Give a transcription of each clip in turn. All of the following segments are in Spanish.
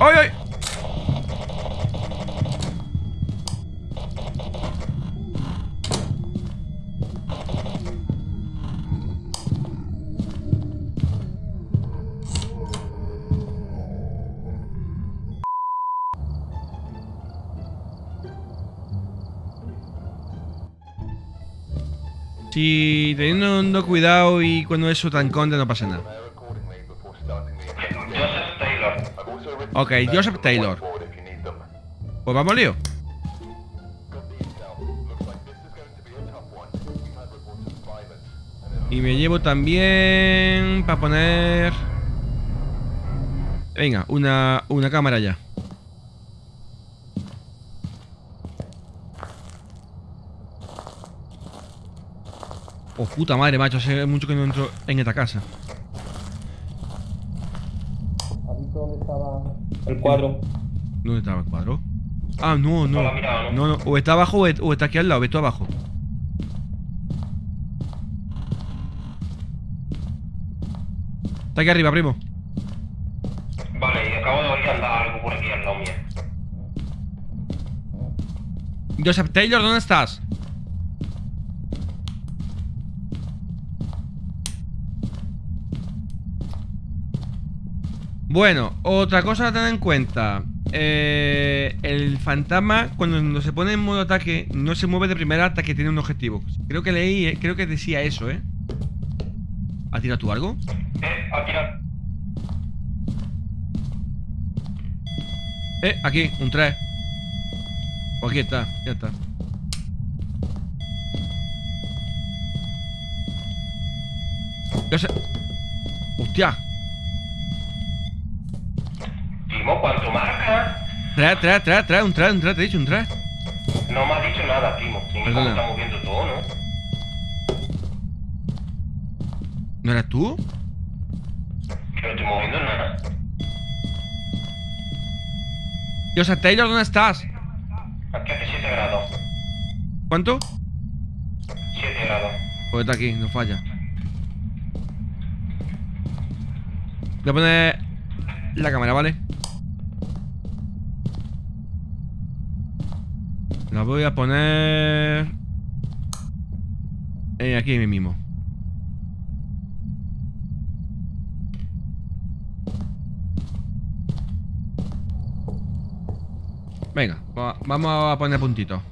¡Ay! Si teniendo cuidado y cuando eso tan conde no pasa nada. Ok, Joseph Taylor. Pues vamos lío. Y me llevo también para poner... Venga, una, una cámara ya. Oh, puta madre, macho. Hace mucho que no entro en esta casa. ¿Has visto dónde estaba el cuadro? ¿Dónde estaba el cuadro? Ah, no, no. No lo ha mirado, ¿no? No, no. O está abajo o está aquí al lado. Ve tú abajo. Está aquí arriba, primo. Vale, y acabo de oír andar algo por aquí al lado mío. Joseph Taylor, ¿dónde estás? Bueno, otra cosa a tener en cuenta. Eh, el fantasma, cuando se pone en modo ataque, no se mueve de primera hasta que tiene un objetivo. Creo que leí, eh, creo que decía eso, ¿eh? ¿Ha tirado tú algo? Eh, ha tirado. Eh, aquí, un 3. Pues aquí está, ya está. Yo sé. Hostia. Timo, ¿cuánto marca? Trae, trae, trae, trae, un 3, un 3, te he dicho, un 3. No me ha dicho nada, Perdona. está moviendo todo, ¿no? ¿No eras tú? Que no estoy moviendo nada. Joseph Taylor, ¿dónde estás? Aquí hace 7 grados. ¿Cuánto? 7 grados. Pues está aquí, no falla. Voy a poner la cámara, ¿vale? La voy a poner... Eh, aquí mismo. Venga, va- vamos a poner puntitos.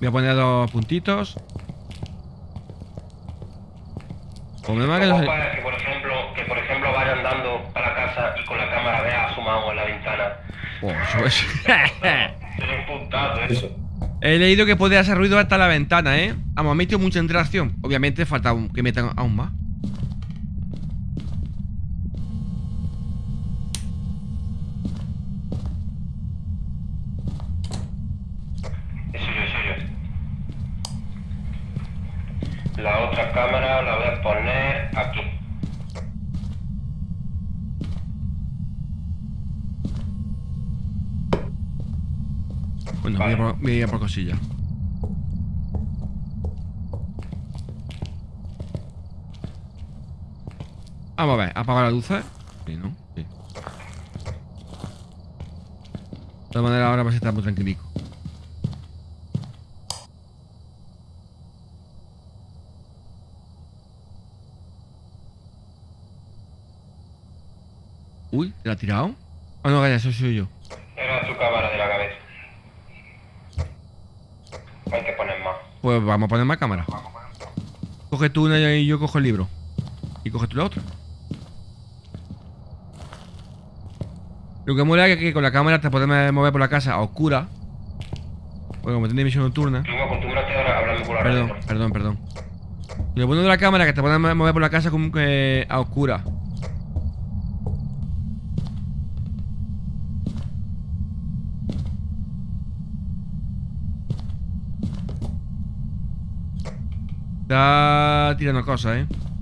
Voy a poner dos puntitos. Problema que para que, por ejemplo, que por ejemplo vaya andando a la casa y con la cámara vea asomado en la ventana. Oh, eso es- puntazo eso. He leído que puede hacer ruido hasta la ventana, ¿eh? Vamos, ha metido mucha interacción. Obviamente falta un- que metan aún más. Eso yo, eso yo. La otra cámara la voy a poner aquí. Bueno, Vale. voy, a por, voy a ir a por cosillas. Vamos a ver, apaga las luces. Sí, ¿no? Sí. De todas maneras, ahora vas a estar muy tranquilico. Uy, ¿te la ha tirado? Ah, no, calla, eso soy yo. Era tu cámara de la cabeza. Hay que poner más. Pues vamos a poner más cámaras. Coge tú una y yo cojo el libro. Y coge tú la otra. Lo que mola es que con la cámara te podemos mover por la casa a oscura. Bueno, como tiene visión nocturna. Perdón, perdón, perdón. Y lo bueno de la cámara es que te podemos mover por la casa como que a oscura. Está tirando cosas, eh.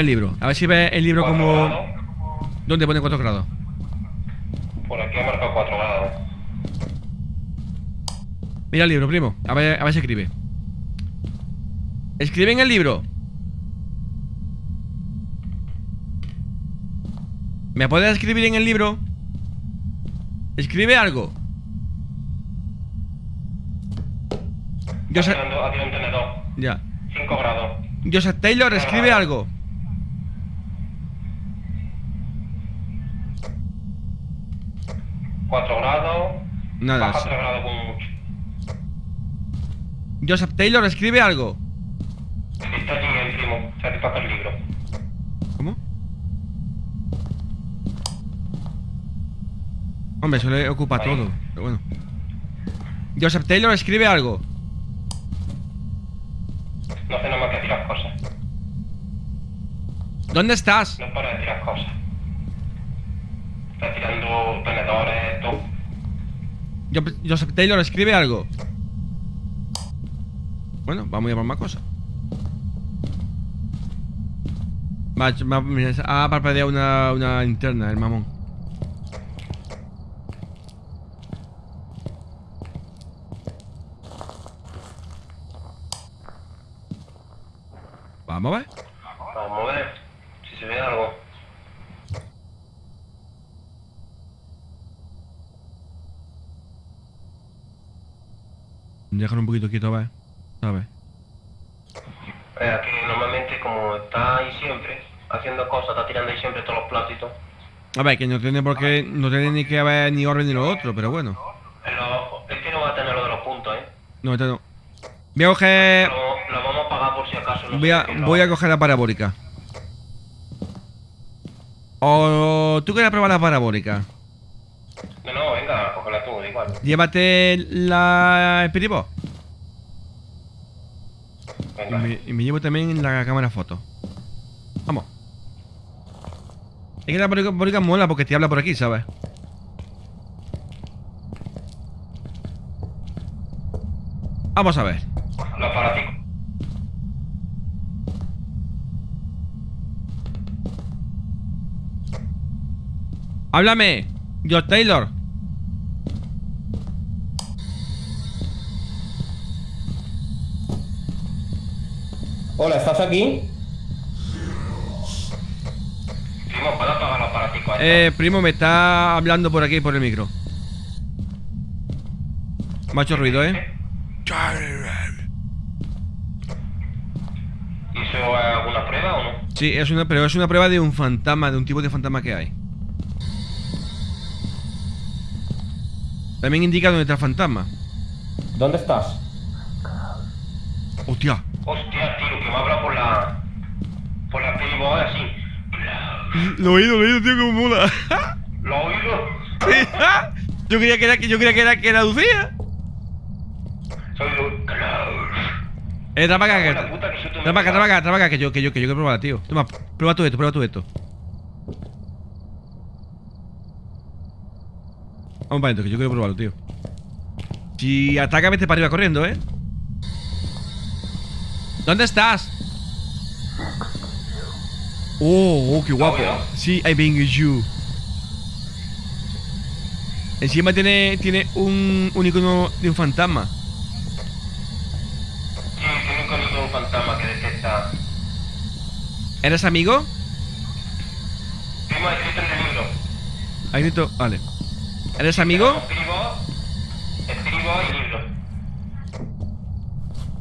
El libro. A ver si ve el libro como. grados. ¿Dónde pone 4 grados? Por aquí ha marcado 4 grados. Mira el libro, primo. A ver, a ver si escribe. Escribe en el libro. ¿Me puedes escribir en el libro? Escribe algo. Yo Aquí sé. ando- aquí hay un tenedor. Ya. 5 grados. Joseph Taylor, escribe algo. Cuatro grados. Nada. Baja 3 grados como mucho. Joseph Taylor, escribe algo. Está allí el primo. Satisface el libro. ¿Cómo? Hombre, eso le ocupa Ahí. todo. Pero bueno. Joseph Taylor, escribe algo. No hace nada más que tirar cosas. ¿Dónde estás? No para de tirar cosas. Está tirando tenedores, todo. Jo- Joseph Taylor, escribe algo. Bueno, vamos a llamar más cosas. Ha parpadeado una, una linterna, el mamón. Vamos a ver. Vamos a ver si se ve algo. Déjalo un poquito quieto, a ver. A ver. Eh, aquí normalmente como está ahí siempre, haciendo cosas, está tirando ahí siempre todos los platitos. A ver, que no tiene por qué. No tiene ni que haber ni orden ni lo otro, pero bueno. En lo- es que no va a tener lo de los puntos, ¿eh? No, este no. Voy a coger. Lo, lo vamos a pagar por si acaso. No a, voy a coger la parabólica. O tú quieres probar la parabólica. No, no, venga, cógela tú, da igual. Llévate la Espiribó. Y me, y me llevo también la cámara foto. Vamos. Es que la parabólica mola porque te habla por aquí, ¿sabes? Vamos a ver. Los aparaticos. Háblame. Yo Taylor. Hola, ¿estás aquí? Primo, ¿puedo apagar los aparaticos? estos? Eh, primo, me está hablando por aquí, por el micro. Me ha hecho ruido, ¿eh? ¿Y eso es alguna prueba o no? Sí, es una, pero es una prueba de un fantasma, de un tipo de fantasma que hay. También indica dónde está el fantasma. ¿Dónde estás? Hostia. Hostia, que me habla por la. por la así. Lo oído, lo oído, tío, como mola. ¿Lo oído? Sí. yo creía que era, yo creía que era, que era Lucía. Soy. Eh, trae para acá, que, que para acá, trae para acá, trae para acá, que yo, que yo, que yo quiero probar, tío. Toma, prueba tú esto, prueba tú esto. Vamos para adentro, que yo quiero probarlo, tío. Si ataca, vete para arriba corriendo, ¿eh? ¿Dónde estás? Oh, oh, qué guapo. Sí, I bang you. Encima tiene, tiene un, un icono de un fantasma. Sí, tiene un conito de un fantasma que detecta. ¿Eres amigo? Primo, escrito en el libro. Ahí grito, vale. ¿Eres amigo? Escribo. Escribo y libro.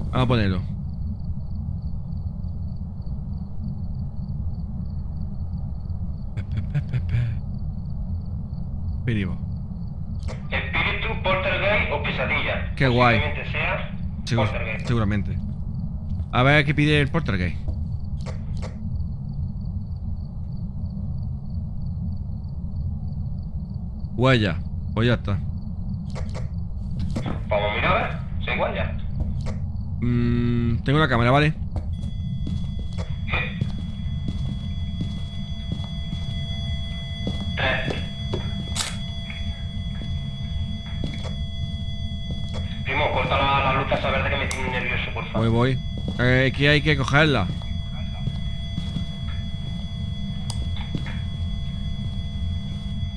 Vamos a ponerlo. Espiribo. Espíritu, poltergeist o pesadilla. Qué guay. Sea poltergeist. seguramente. A ver qué pide el Poltergeist. Huella. Pues ya está. Vamos a mirar, a ver. ¿Se igual ya? Mm, tengo una cámara, ¿vale? Tres. Voy, voy. Eh, que hay que cogerla.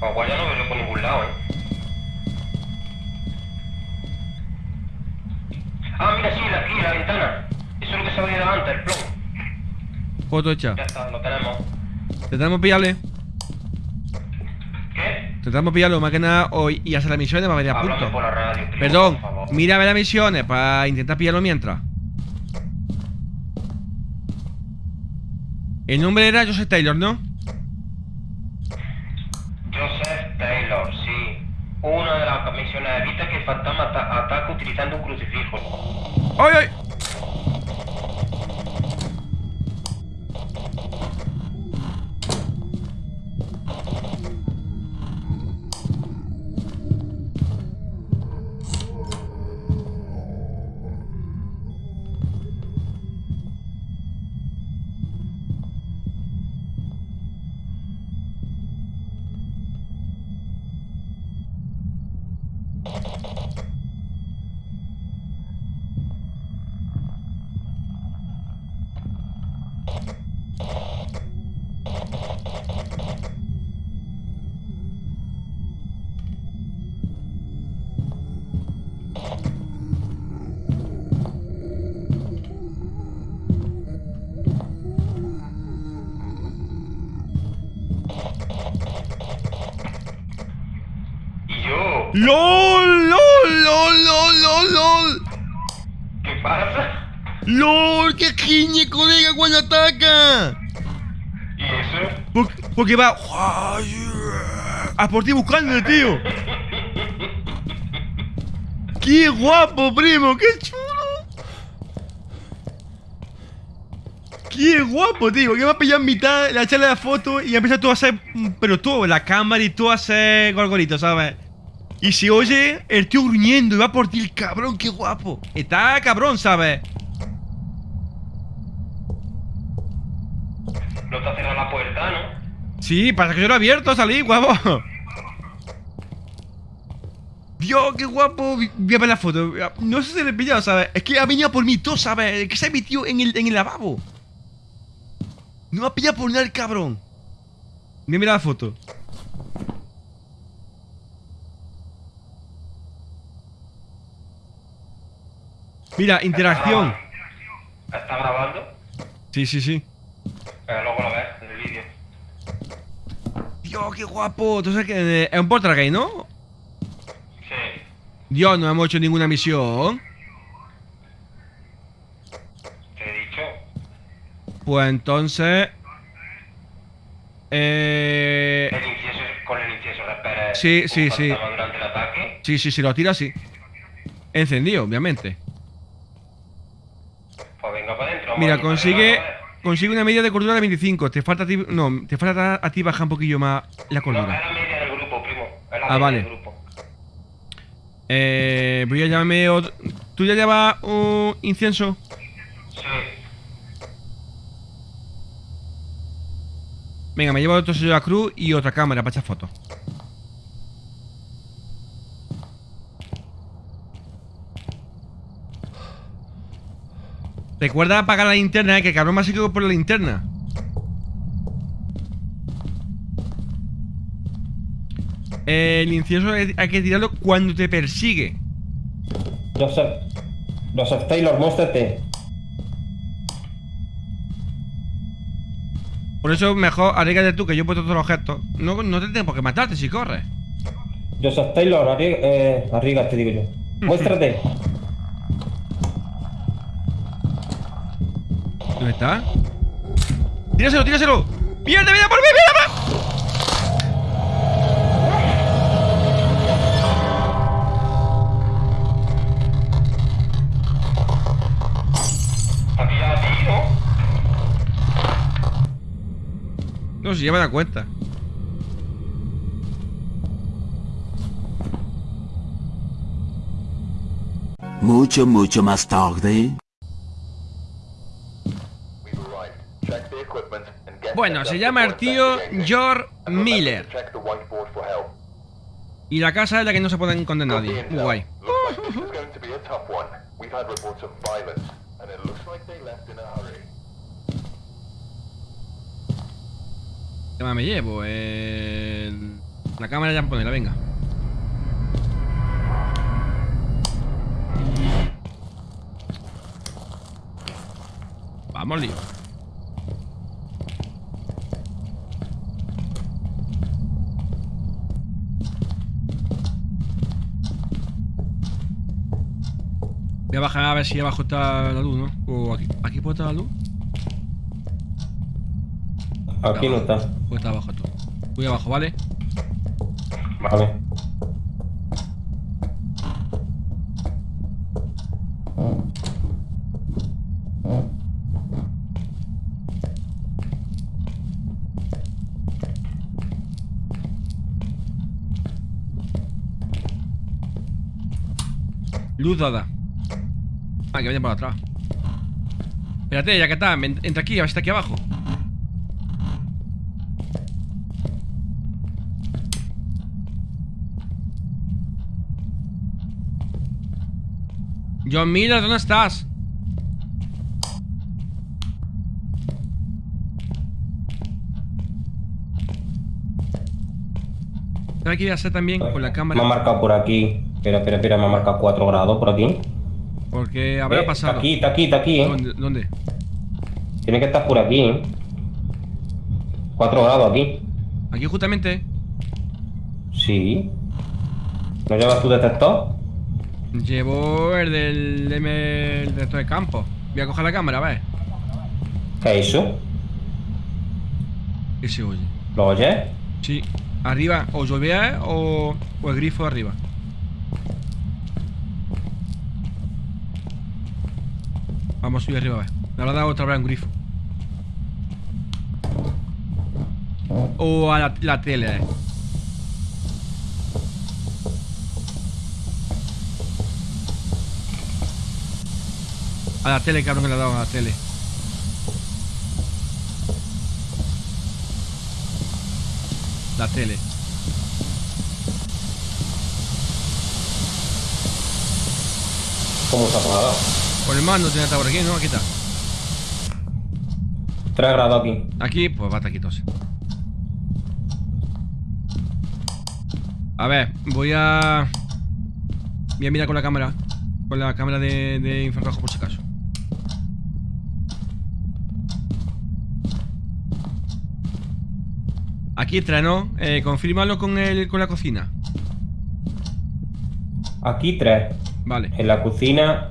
Agua ya no veo por ningún lado, ¿eh? Ah, mira, sí, la, aquí, la ventana. Eso es lo que se venido antes, el plomo. Foto hecha. Ya está, lo tenemos. Intentamos pillarle. ¿Qué? Intentamos pillarlo más que nada hoy y hacer las misiones para venir a punto. por la radio, primo, Perdón, por favor. mírame las misiones para intentar pillarlo mientras. El nombre era Joseph Taylor, ¿no? Joseph Taylor, sí. Una de las misiones evita que el fantasma ata- ataque utilizando un crucifijo. ¡Ay, ay! Yo, ¡LOL! ¡Qué giñe, colega, cuando ataca! ¿Y eso? Porque, porque va a por ti buscándole, tío. ¡Qué guapo, primo! ¡Qué chulo! ¡Qué guapo, tío! Que va a pillar en mitad, la echarle la foto y empieza todo a hacer. Pero todo, la cámara y todo a hacer gorgorito, ¿sabes? Y se oye el tío gruñendo y va por ti el cabrón, qué guapo. Está cabrón, ¿sabes? No te ha cerrado la puerta, ¿no? Sí, pasa que yo lo he abierto a salir, guapo. Dios, qué guapo. Voy a ver la foto. No sé si le he pillado, ¿sabes? Es que ha venido por mí todo, ¿sabes? Es que se ha metido en el, en el lavabo. No me ha pillado por nada el cabrón. Mira, mira la foto. Mira, interacción. ¿Está grabando? Sí, sí, sí. Pero luego lo ves. Dios, qué guapo. Entonces, que es un portrait, ¿no? Sí. Dios, no hemos hecho ninguna misión. Te he dicho. Pues entonces. Eh. El incienso, con el incienso repere Sí, sí, sí. durante el ataque. Sí, sí, sí, lo tira así. Encendido, obviamente. Pues venga para adentro. Mira, consigue. Consigue una media de cordura de 25. Te falta a ti. No, te falta a ti bajar un poquillo más la No, es cordura. la media del grupo, primo. Es la Ah, media vale. del grupo. Eh. Voy a llamarme. otro- ¿Tú ya llevas un incienso? Sí. Venga, me llevo otro sello de la cruz y otra cámara para echar fotos. Recuerda apagar la linterna, eh, que el cabrón me ha seguido por la linterna. El incienso hay que tirarlo cuando te persigue. Joseph. Joseph Taylor, muéstrate. Por eso mejor arriesgate tú, que yo he puesto todos los gestos. No, no te tengo por qué matarte si corres. Joseph Taylor, arri- eh, arriesgate, digo yo. Muéstrate. ¿Dónde está? ¡Tíraselo, tíraselo! ¡Pierde vida por mí, vida por... No, si ya me da cuenta. Mucho, mucho más tarde. Bueno, se llama el tío George Miller. Y la casa es la que no se puede encontrar nadie. Muy guay. ¿Qué más me llevo? La cámara ya ponerla, venga. Vamos, lío. Voy a bajar a ver si abajo está la luz, ¿no? O aquí, aquí puede estar la luz. Aquí no está. Puede estar abajo tú. Voy abajo, ¿vale? Vale. Luz dada. Ah, que viene por atrás. Espérate, ya que está. Entra aquí, a ver si está aquí abajo. John Miller, ¿dónde estás? Que ir a hacer también con la Me cámara. ha marcado por aquí. Espera, espera, espera, me ha marcado 4 grados por aquí. Porque habrá Eh, pasado. Está aquí, está aquí, está aquí, ¿eh? ¿Dónde? ¿Dónde? Tiene que estar por aquí, ¿eh? 4 grados aquí. Aquí justamente. Sí. ¿No llevas tu detector? Llevo el del M el resto de campo. Voy a coger la cámara, a ver. ¿Qué es eso? ¿Qué se oye? ¿Lo oyes? Sí. Arriba, o llovea o, o el grifo arriba. Vamos a subir arriba, a ver. Me dado otra vez un grifo. O a la, tele. eh. A la tele, cabrón, que le ha dado a la tele. La tele. ¿Cómo se ha apagado? Por el mando tiene que estar por aquí, ¿no? Aquí está. 3 grados aquí. Aquí, pues va a estar quitóse. A ver, voy a... Voy a mirar con la cámara. Con la cámara de, de infrarrojo por si acaso. Aquí entra, ¿no? Eh, confírmalo con, el, con la cocina. Aquí 3. Vale. En la cocina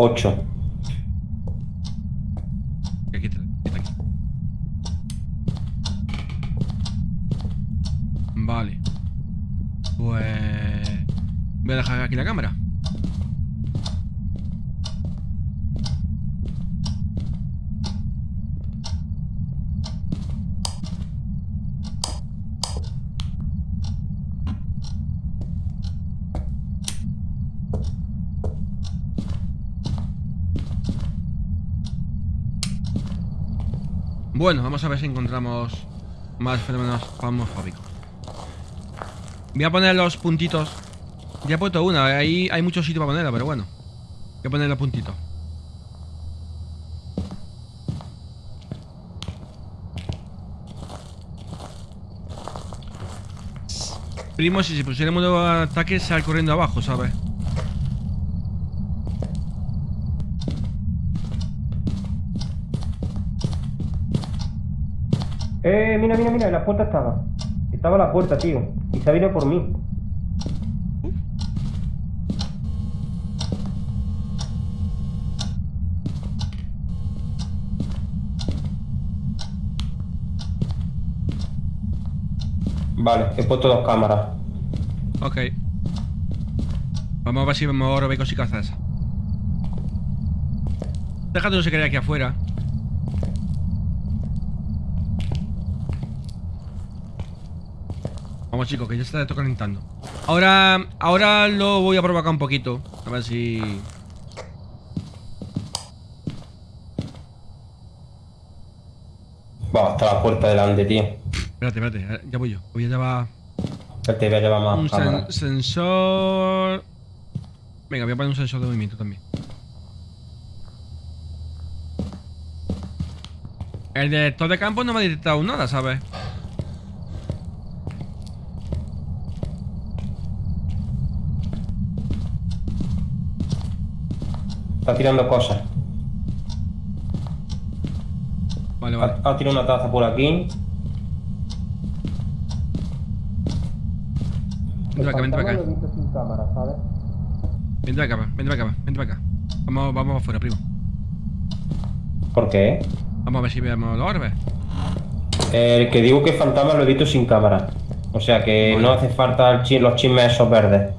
8. Aquí aquí. Vale. Pues... Voy a dejar aquí la cámara. Bueno, vamos a ver si encontramos más fenómenos famosfóbicos. Voy a poner los puntitos. Ya he puesto una, ahí hay mucho sitio para ponerla, pero bueno. Voy a poner los puntitos. Primo, si se pusiéramos nuevo ataque, sal corriendo abajo, ¿sabes? Eh, mira, mira, mira, la puerta estaba. Estaba la puerta, tío. Y se venido por mí. Vale, he puesto dos cámaras. Ok. Vamos a ver si me ahorro becos y cazas. Déjate no se aquí afuera. Chicos, que ya está esto calentando Ahora, ahora lo voy a provocar un poquito A ver si... Va, hasta la puerta delante, tío. Espérate, espérate, ya voy yo. Voy a llevar... Espérate, voy a llevar más Un sensor... Venga, voy a poner un sensor de movimiento también. El director de campo no me ha detectado nada, ¿sabes? Está tirando cosas. Vale, vale. Ha, ha tirado una taza por aquí. Vente para acá, vente para acá. Vente para acá, vente para acá, vente para acá. Vamos, vamos afuera, primo. ¿Por qué? Vamos a ver si vemos los orbes. El que digo que es fantasma lo he visto sin cámara. O sea que no hace falta los chismes esos verdes.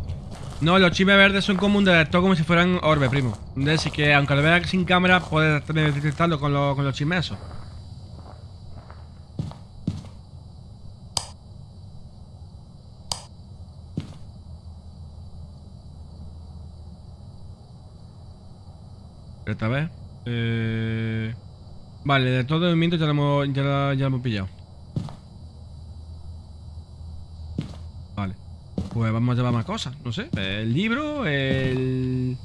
No, los chismes verdes son como un detector como si fueran orbes, primo. Así que aunque lo veas sin cámara, puedes detectarlo con, los- con los chismes esos. Esta vez. Eh... Vale, de todo el movimiento ya lo hemos, ya lo hemos pillado. Vale. Pues vamos a llevar más cosas, no sé. El libro, el...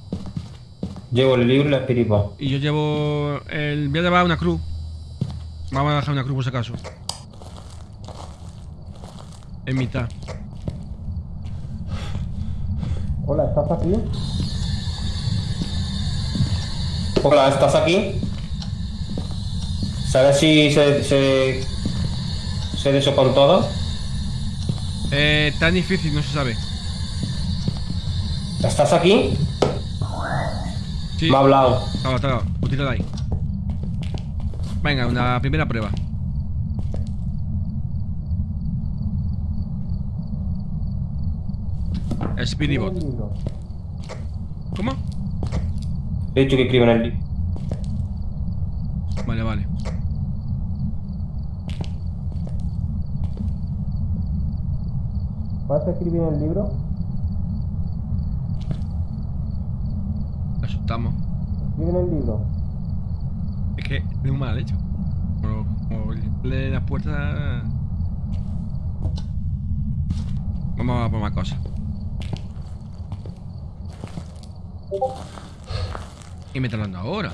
Llevo el libro y la espiripa. Y yo llevo el... Voy a llevar una cruz. Vamos a dejar una cruz por si acaso. En mitad. Hola, ¿estás aquí? Hola, ¿estás aquí? ¿Sabes si se, se, se de eso con todo? Eh, tan difícil, no se sabe. ¿Estás aquí? Sí. Me ha hablado. Estaba, estaba. Pues ahí. Venga, una primera prueba. Speedy Bot. ¿Cómo? He dicho que escribe en el libro. Vale, vale. ¿Vas a escribir en el libro? Asustamos. Escribe en el libro. Es que un mal hecho. Como, lee las puertas. Vamos a por más cosas. Y me está hablando ahora.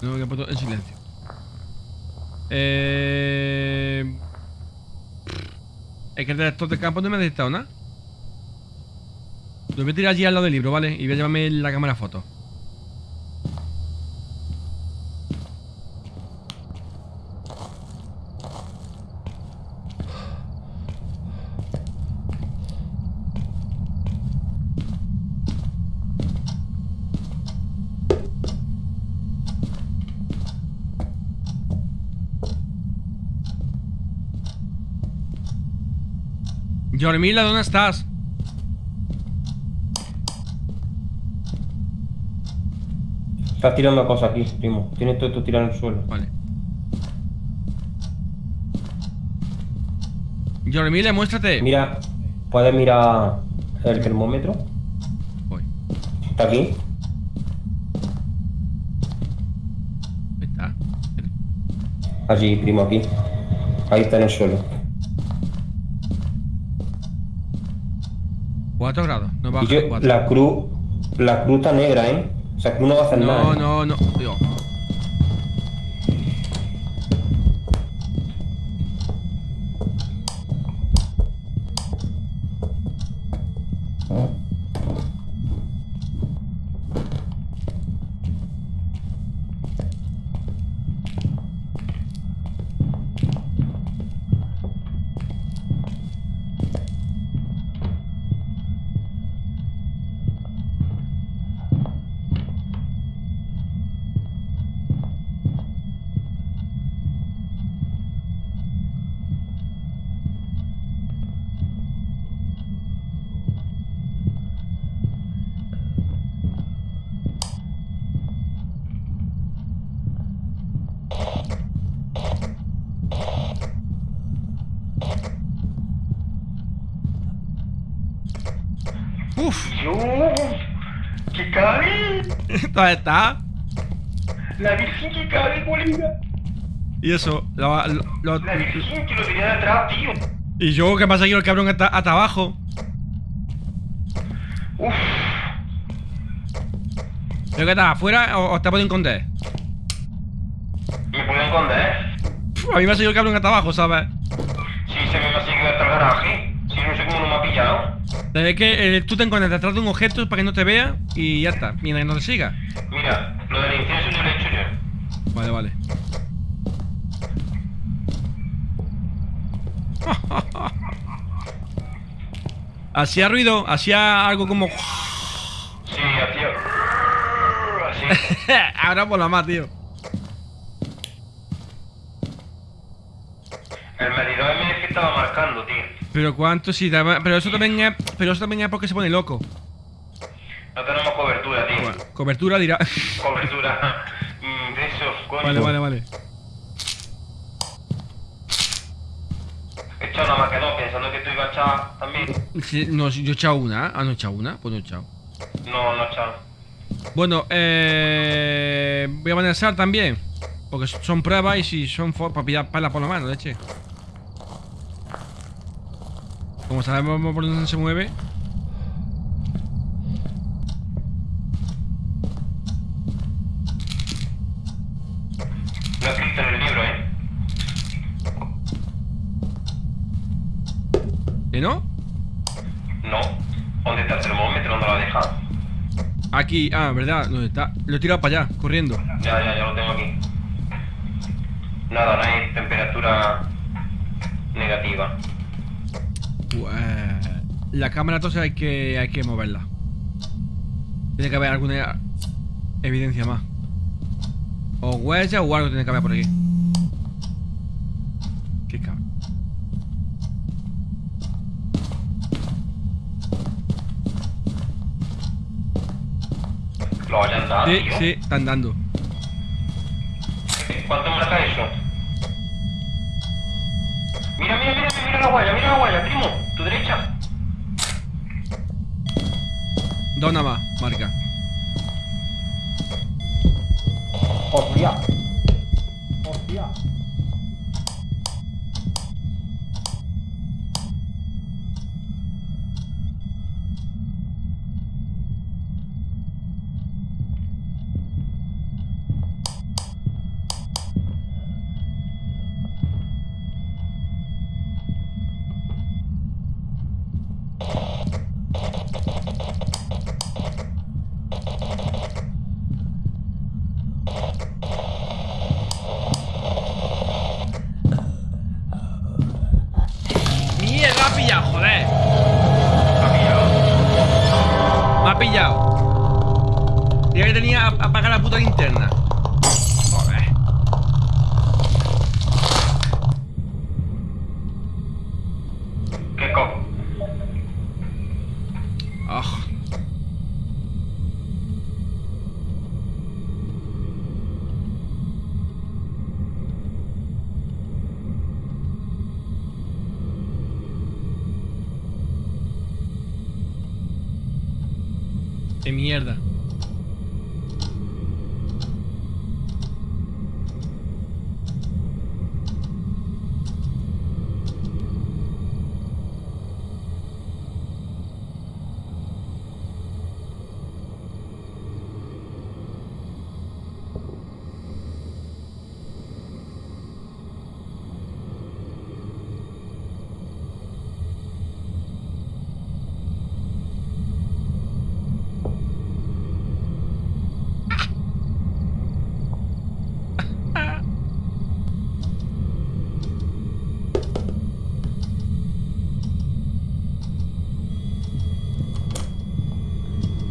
No me he puesto en silencio. Eh... Es que el director de campo no me ha detectado nada. Lo voy a tirar allí al lado del libro, ¿vale? Y voy a llevarme la cámara foto. Yormila, ¿dónde estás? Estás tirando cosas aquí, primo. Tienes todo esto tirado en el suelo. Vale. Yormila, muéstrate. Mira, puedes mirar el termómetro. Voy. Está aquí. Ahí está. Allí, primo, aquí. Ahí está en el suelo. 4 grados. No baja Y yo, 4. la cruz, la cruz está negra, ¿eh? O sea, cruz no va a hacer nada. No, no, no. Dios. Uf. Dios, ¿qué ¿Dónde está? La virgen que cabe, colega. Y eso. lo- lo- lo- La virgen que lo tenía de atrás, tío. y yo, ¿qué pasa aquí? El cabrón está hasta abajo. Uf, ¿Pero qué está? ¿Afuera o, o te pueden esconder? ¿me puedo esconder? A mí me ha seguido el cabrón hasta abajo, ¿sabes? Sí, se me ha seguido hasta el garaje. Si no sé cómo no me ha Es que eh, tú te encuentras detrás de un objeto para que no te vea y ya está, mientras no te siga. Mira, lo del incienso yo lo he hecho yo. Vale, vale. Hacía ruido, hacía algo como. Sí, hacía... Así. Ahora por la más, tío. El medidor MF estaba marcando, tío. Pero cuánto sí, daba- pero eso también es, pero eso también es porque se pone loco. No tenemos cobertura, tío. Bueno, cobertura dirá. Cobertura. Mm, de eso, coño. vale, vale, vale. He echado nada más que dos, pensando que tú ibas a echar también. Sí, No, yo he echado una. Ah, no he echado una. Pues no he echado. No, no he echado. Bueno, eh. Voy a balancear también. Porque son pruebas y si son para pillar pala por la mano, leche. Como sabemos por dónde se mueve. He escrito en el libro, ¿eh? ¿Que no? No. ¿Dónde está el termómetro? ¿Dónde lo ha dejado? Aquí, ah, ¿verdad? ¿Dónde está? Lo he tirado para allá, corriendo. Ya, ya, ya lo tengo aquí. Nada, no hay temperatura negativa. Pues, la cámara entonces hay que, hay que moverla. Tiene que haber alguna evidencia más. O huella o algo tiene que haber por aquí. Qué cabrón. Lo hayan dado, Sí, tío. sí, están dando. ¿Cuánto marca eso? Mira, mira, mira, mira la guaya, mira la guaya, primo. Derecha. Más, marca. Hostia. Hostia.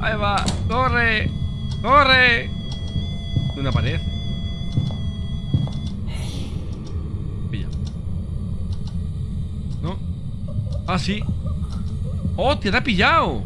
Ahí va, corre, corre. Una pared. Pilla. ¿No? Ah, sí. ¡Hostia, te ha pillado!